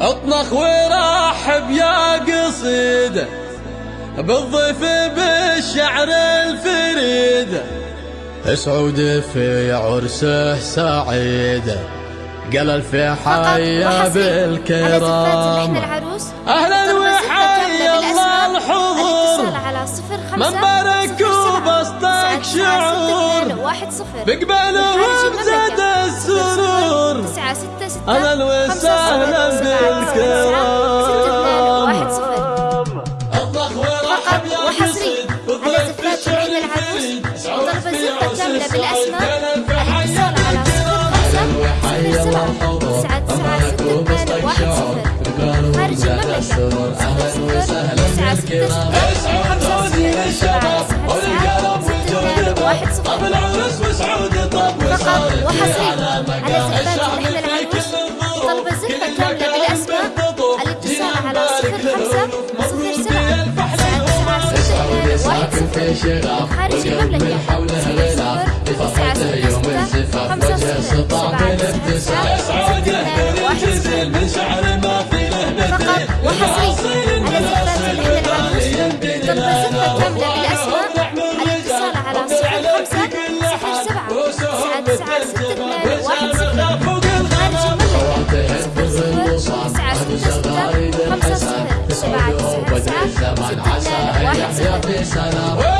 أطنخ ورحب يا قصيده بالضيف بالشعر الفريد. سعود في عرسه سعيد قال في حيا بالكرام. أهلا وحيا الله الحضور. من بارك وبسطك شعور. بقبلهم زاد كاملة بالأسماء الاتصال على صفر خمسة تسعة تسعة ستة اثنان واحد صفر خارج المملكة صفر تسعة ستة خمسة صفر سبعة تسعة ستة واحد صفر فقط وحصري على زفات العين العروس طلب زفة كاملة بالأسماء الاتصال على صفر خمسة صفر سبعة واحد صفر خارج المملكة سبعة تسعة ستة واحد صفر فقط وحصري على زفاف العين العروس طلب زفة كاملة بالأسماء الاتصال على صفر خمسة صفر سبعة تسعة تسعة ستة اثنان واحد صفر خمسة صفر سبعة تسعة تسعة ستة اثنان واحد صفر